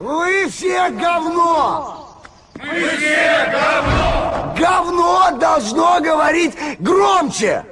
Вы все говно! Мы все говно! Говно должно говорить громче!